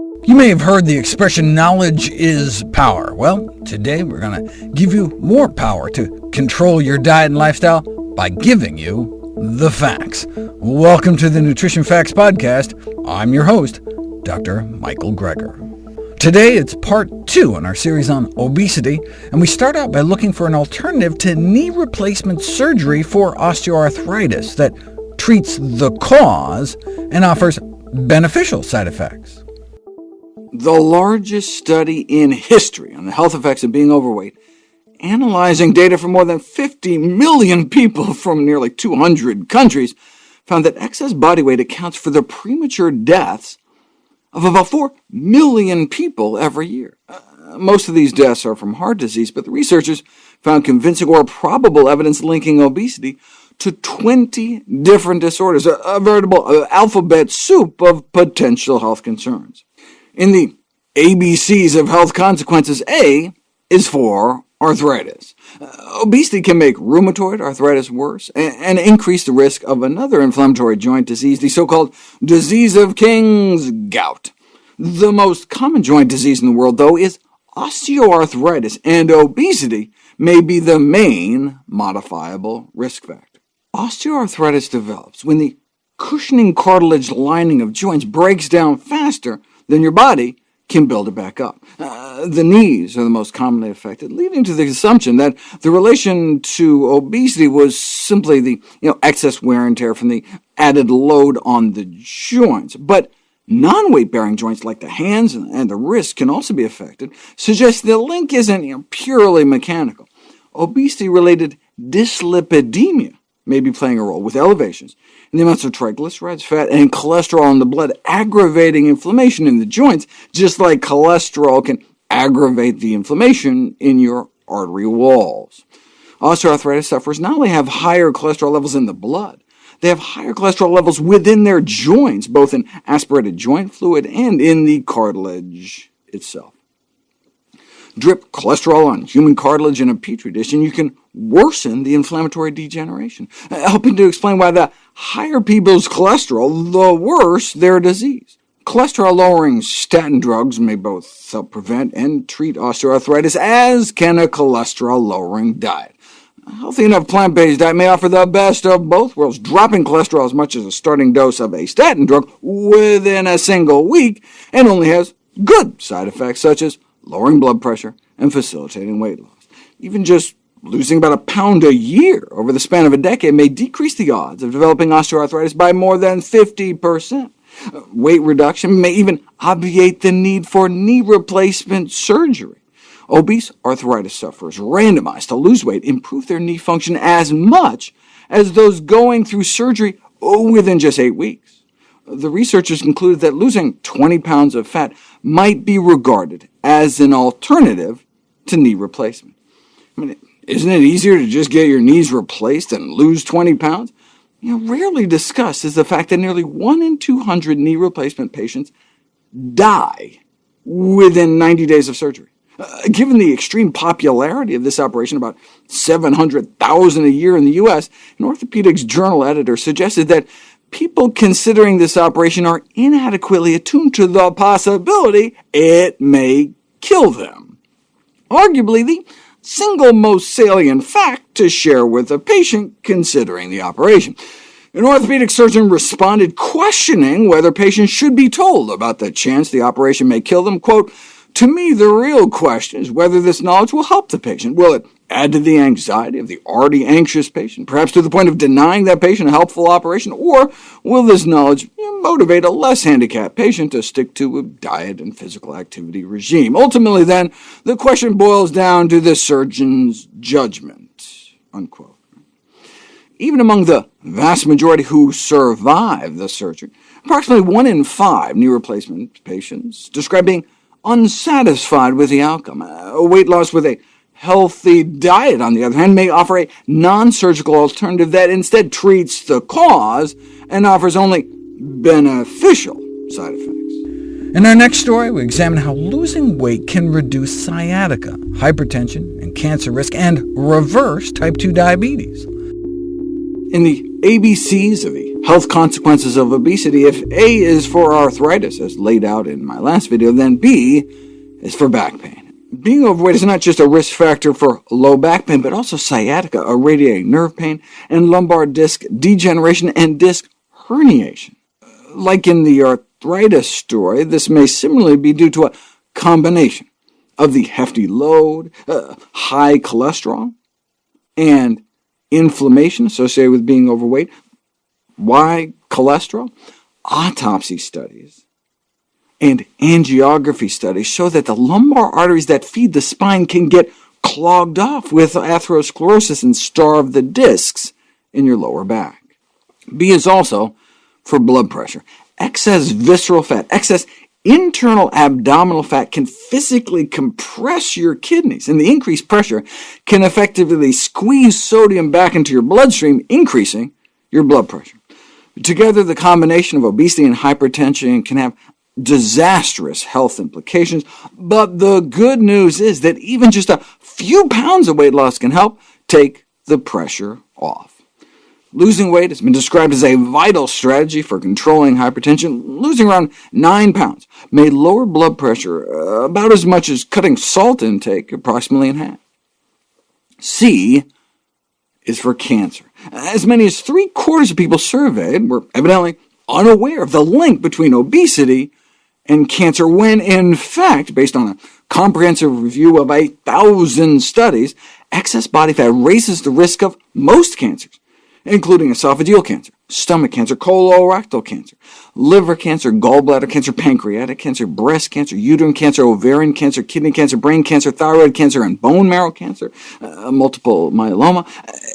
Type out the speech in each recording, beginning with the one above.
You may have heard the expression, knowledge is power. Well, today we're going to give you more power to control your diet and lifestyle by giving you the facts. Welcome to the Nutrition Facts Podcast. I'm your host, Dr. Michael Greger. Today it's part two in our series on obesity, and we start out by looking for an alternative to knee replacement surgery for osteoarthritis that treats the cause and offers beneficial side effects. The largest study in history on the health effects of being overweight, analyzing data from more than 50 million people from nearly 200 countries, found that excess body weight accounts for the premature deaths of about 4 million people every year. Uh, most of these deaths are from heart disease, but the researchers found convincing or probable evidence linking obesity to 20 different disorders, a, a veritable uh, alphabet soup of potential health concerns. In the ABCs of health consequences, A is for arthritis. Uh, obesity can make rheumatoid arthritis worse, and, and increase the risk of another inflammatory joint disease, the so-called disease of King's gout. The most common joint disease in the world, though, is osteoarthritis, and obesity may be the main modifiable risk factor. Osteoarthritis develops when the cushioning cartilage lining of joints breaks down faster than your body can build it back up. Uh, the knees are the most commonly affected, leading to the assumption that the relation to obesity was simply the you know, excess wear and tear from the added load on the joints. But non-weight-bearing joints like the hands and the wrist can also be affected, suggesting the link isn't you know, purely mechanical. Obesity-related dyslipidemia may be playing a role, with elevations in the amounts of triglycerides, fat, and cholesterol in the blood, aggravating inflammation in the joints, just like cholesterol can aggravate the inflammation in your artery walls. Osteoarthritis sufferers not only have higher cholesterol levels in the blood, they have higher cholesterol levels within their joints, both in aspirated joint fluid and in the cartilage itself drip cholesterol on human cartilage in a petri dish, and you can worsen the inflammatory degeneration, helping to explain why the higher people's cholesterol, the worse their disease. Cholesterol-lowering statin drugs may both help prevent and treat osteoarthritis, as can a cholesterol-lowering diet. A healthy enough plant-based diet may offer the best of both worlds, dropping cholesterol as much as a starting dose of a statin drug within a single week, and only has good side effects such as lowering blood pressure, and facilitating weight loss. Even just losing about a pound a year over the span of a decade may decrease the odds of developing osteoarthritis by more than 50%. Weight reduction may even obviate the need for knee replacement surgery. Obese arthritis sufferers randomized to lose weight improve their knee function as much as those going through surgery within just eight weeks the researchers concluded that losing 20 pounds of fat might be regarded as an alternative to knee replacement. I mean, isn't it easier to just get your knees replaced and lose 20 pounds? You know, rarely discussed is the fact that nearly 1 in 200 knee replacement patients die within 90 days of surgery. Uh, given the extreme popularity of this operation, about 700,000 a year in the U.S., an orthopedics journal editor suggested that people considering this operation are inadequately attuned to the possibility it may kill them. Arguably the single most salient fact to share with a patient considering the operation. An orthopedic surgeon responded questioning whether patients should be told about the chance the operation may kill them. Quote, to me, the real question is whether this knowledge will help the patient. Will it add to the anxiety of the already anxious patient, perhaps to the point of denying that patient a helpful operation, or will this knowledge motivate a less handicapped patient to stick to a diet and physical activity regime? Ultimately, then, the question boils down to the surgeon's judgment." Unquote. Even among the vast majority who survive the surgery, approximately 1 in 5 knee replacement patients describe being unsatisfied with the outcome. A weight loss with a healthy diet, on the other hand, may offer a non-surgical alternative that instead treats the cause and offers only beneficial side effects. In our next story, we examine how losing weight can reduce sciatica, hypertension, and cancer risk, and reverse type 2 diabetes. In the ABCs of the health consequences of obesity, if A is for arthritis, as laid out in my last video, then B is for back pain. Being overweight is not just a risk factor for low back pain, but also sciatica, a radiating nerve pain, and lumbar disc degeneration and disc herniation. Like in the arthritis story, this may similarly be due to a combination of the hefty load, uh, high cholesterol, and inflammation associated with being overweight. Why cholesterol? Autopsy studies and angiography studies show that the lumbar arteries that feed the spine can get clogged off with atherosclerosis and starve the discs in your lower back. B is also for blood pressure. Excess visceral fat, excess internal abdominal fat can physically compress your kidneys, and the increased pressure can effectively squeeze sodium back into your bloodstream, increasing your blood pressure. Together, the combination of obesity and hypertension can have disastrous health implications, but the good news is that even just a few pounds of weight loss can help take the pressure off. Losing weight has been described as a vital strategy for controlling hypertension. Losing around 9 pounds may lower blood pressure uh, about as much as cutting salt intake approximately in half. C is for cancer. As many as three-quarters of people surveyed were evidently unaware of the link between obesity and cancer, when in fact, based on a comprehensive review of a thousand studies, excess body fat raises the risk of most cancers, including esophageal cancer, stomach cancer, colorectal cancer, liver cancer, gallbladder cancer, pancreatic cancer, breast cancer, uterine cancer, ovarian cancer, kidney cancer, brain cancer, thyroid cancer, and bone marrow cancer, uh, multiple myeloma.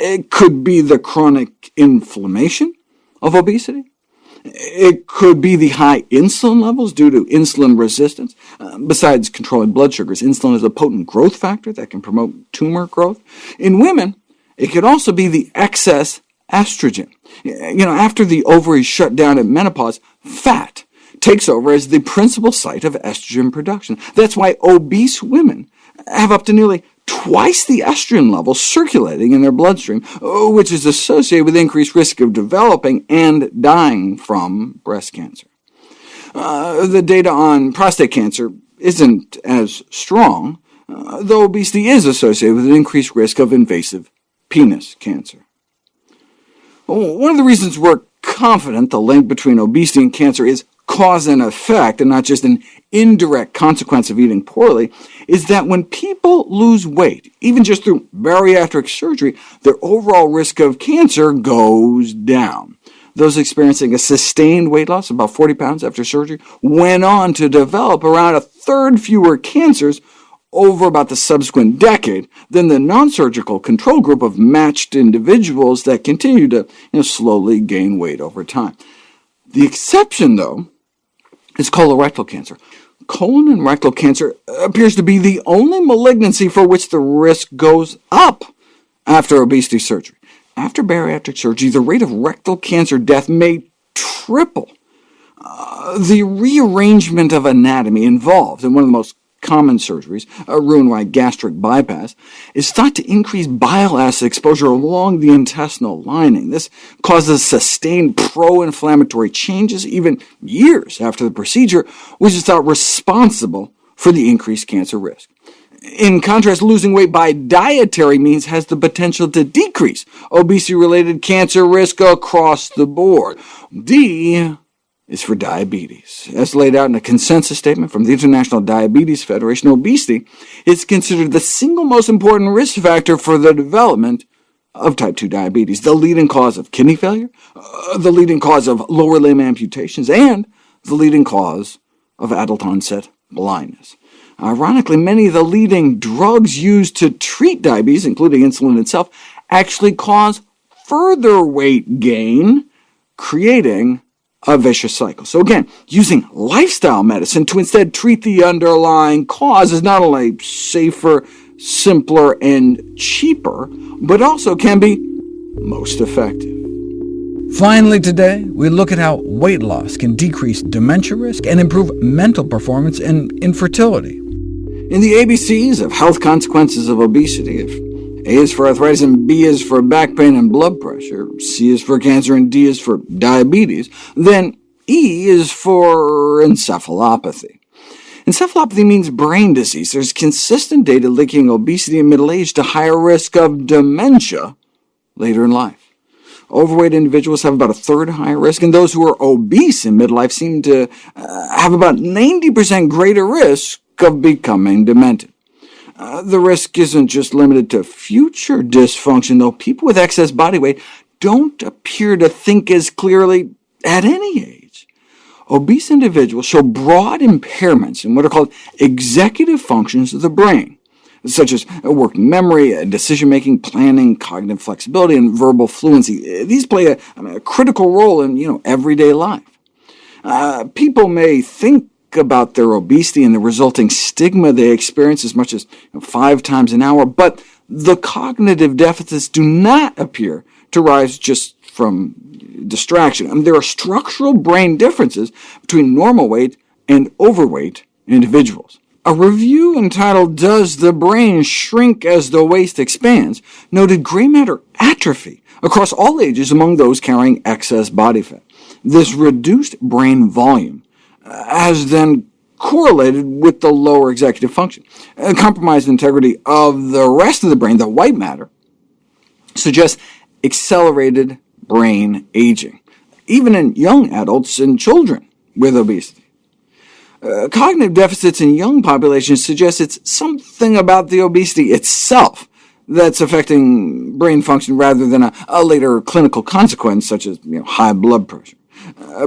It could be the chronic inflammation of obesity. It could be the high insulin levels due to insulin resistance. Uh, besides controlling blood sugars, insulin is a potent growth factor that can promote tumor growth. In women, it could also be the excess estrogen. You know, after the ovaries shut down at menopause, fat takes over as the principal site of estrogen production. That's why obese women have up to nearly twice the estrogen level circulating in their bloodstream, which is associated with increased risk of developing and dying from breast cancer. Uh, the data on prostate cancer isn't as strong, uh, though obesity is associated with an increased risk of invasive penis cancer. One of the reasons we're confident the link between obesity and cancer is cause and effect, and not just an indirect consequence of eating poorly, is that when people lose weight, even just through bariatric surgery, their overall risk of cancer goes down. Those experiencing a sustained weight loss, about 40 pounds after surgery, went on to develop around a third fewer cancers over about the subsequent decade than the non-surgical control group of matched individuals that continue to you know, slowly gain weight over time. The exception, though, is colorectal cancer. Colon and rectal cancer appears to be the only malignancy for which the risk goes up after obesity surgery. After bariatric surgery, the rate of rectal cancer death may triple. Uh, the rearrangement of anatomy involved in one of the most common surgeries, uh, a Roux-en-Y gastric bypass, is thought to increase bile acid exposure along the intestinal lining. This causes sustained pro-inflammatory changes even years after the procedure, which is thought responsible for the increased cancer risk. In contrast, losing weight by dietary means has the potential to decrease obesity-related cancer risk across the board. D is for diabetes. As laid out in a consensus statement from the International Diabetes Federation, obesity is considered the single most important risk factor for the development of type 2 diabetes, the leading cause of kidney failure, uh, the leading cause of lower limb amputations, and the leading cause of adult-onset blindness. Ironically, many of the leading drugs used to treat diabetes, including insulin itself, actually cause further weight gain, creating a vicious cycle. So again, using lifestyle medicine to instead treat the underlying cause is not only safer, simpler, and cheaper, but also can be most effective. Finally today, we look at how weight loss can decrease dementia risk and improve mental performance and infertility. In the ABCs of health consequences of obesity, if A is for arthritis, and B is for back pain and blood pressure, C is for cancer, and D is for diabetes, then E is for encephalopathy. Encephalopathy means brain disease. There's consistent data linking obesity in middle age to higher risk of dementia later in life. Overweight individuals have about a third higher risk, and those who are obese in midlife seem to uh, have about 90% greater risk of becoming demented. Uh, the risk isn't just limited to future dysfunction, though people with excess body weight don't appear to think as clearly at any age. Obese individuals show broad impairments in what are called executive functions of the brain such as working memory, decision-making, planning, cognitive flexibility, and verbal fluency. These play a, a critical role in you know, everyday life. Uh, people may think about their obesity and the resulting stigma they experience as much as five times an hour, but the cognitive deficits do not appear to rise just from distraction. I mean, there are structural brain differences between normal weight and overweight individuals. A review entitled Does the Brain Shrink as the Waist Expands? noted gray matter atrophy across all ages among those carrying excess body fat. This reduced brain volume has then correlated with the lower executive function. A compromised integrity of the rest of the brain, the white matter, suggests accelerated brain aging, even in young adults and children with obesity. Uh, cognitive deficits in young populations suggest it's something about the obesity itself that's affecting brain function rather than a, a later clinical consequence, such as you know, high blood pressure.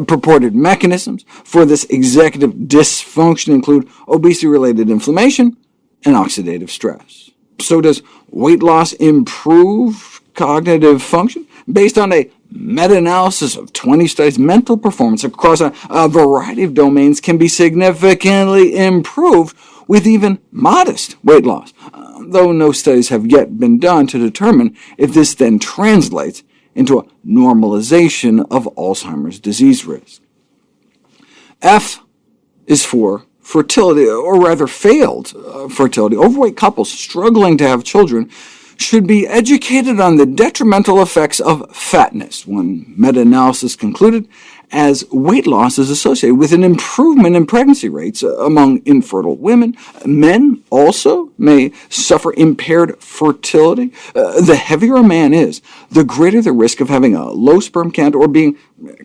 Purported mechanisms for this executive dysfunction include obesity-related inflammation and oxidative stress. So does weight loss improve cognitive function? Based on a meta-analysis of 20 studies, mental performance across a, a variety of domains can be significantly improved with even modest weight loss, though no studies have yet been done to determine if this then translates into a normalization of Alzheimer's disease risk. F is for fertility, or rather failed uh, fertility. Overweight couples struggling to have children should be educated on the detrimental effects of fatness, one meta-analysis concluded, as weight loss is associated with an improvement in pregnancy rates among infertile women. Men also may suffer impaired fertility. Uh, the heavier a man is, the greater the risk of having a low sperm count or being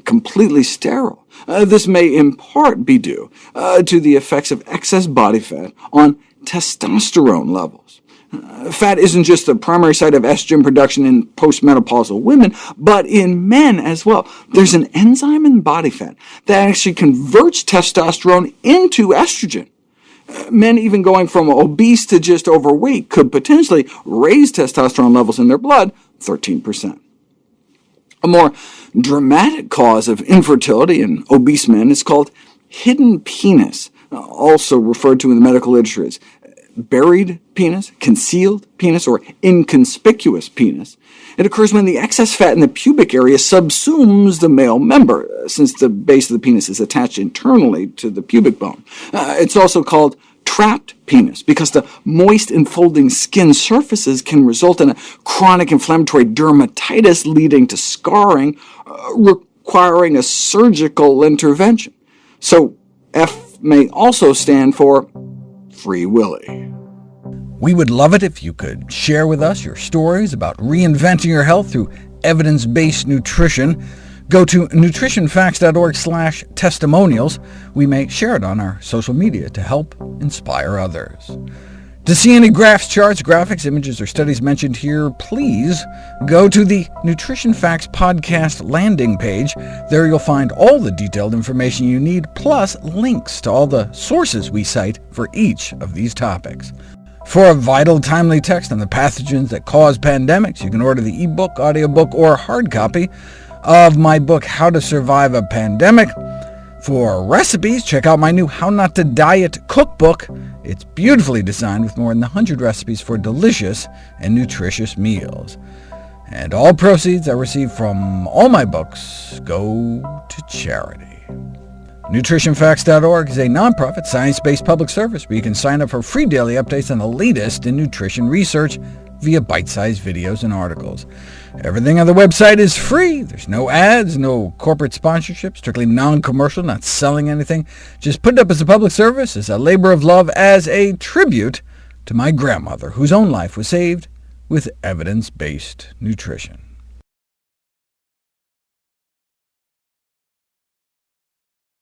completely sterile. Uh, this may in part be due uh, to the effects of excess body fat on testosterone levels. Fat isn't just the primary site of estrogen production in postmenopausal women, but in men as well. There's an enzyme in body fat that actually converts testosterone into estrogen. Men even going from obese to just overweight could potentially raise testosterone levels in their blood 13%. A more dramatic cause of infertility in obese men is called hidden penis, also referred to in the medical literature as buried penis, concealed penis, or inconspicuous penis. It occurs when the excess fat in the pubic area subsumes the male member, since the base of the penis is attached internally to the pubic bone. Uh, it's also called trapped penis, because the moist enfolding skin surfaces can result in a chronic inflammatory dermatitis leading to scarring, uh, requiring a surgical intervention. So F may also stand for Free Willy. We would love it if you could share with us your stories about reinventing your health through evidence-based nutrition. Go to nutritionfacts.org slash testimonials. We may share it on our social media to help inspire others. To see any graphs, charts, graphics, images, or studies mentioned here, please go to the Nutrition Facts podcast landing page. There you'll find all the detailed information you need, plus links to all the sources we cite for each of these topics. For a vital, timely text on the pathogens that cause pandemics, you can order the ebook, audiobook, or hard copy of my book, How to Survive a Pandemic. For recipes, check out my new How Not to Diet cookbook. It's beautifully designed with more than 100 recipes for delicious and nutritious meals. And all proceeds I receive from all my books go to charity. NutritionFacts.org is a nonprofit, science-based public service where you can sign up for free daily updates on the latest in nutrition research, via bite-sized videos and articles. Everything on the website is free. There's no ads, no corporate sponsorship, strictly non-commercial, not selling anything. Just put it up as a public service, as a labor of love, as a tribute to my grandmother, whose own life was saved with evidence-based nutrition.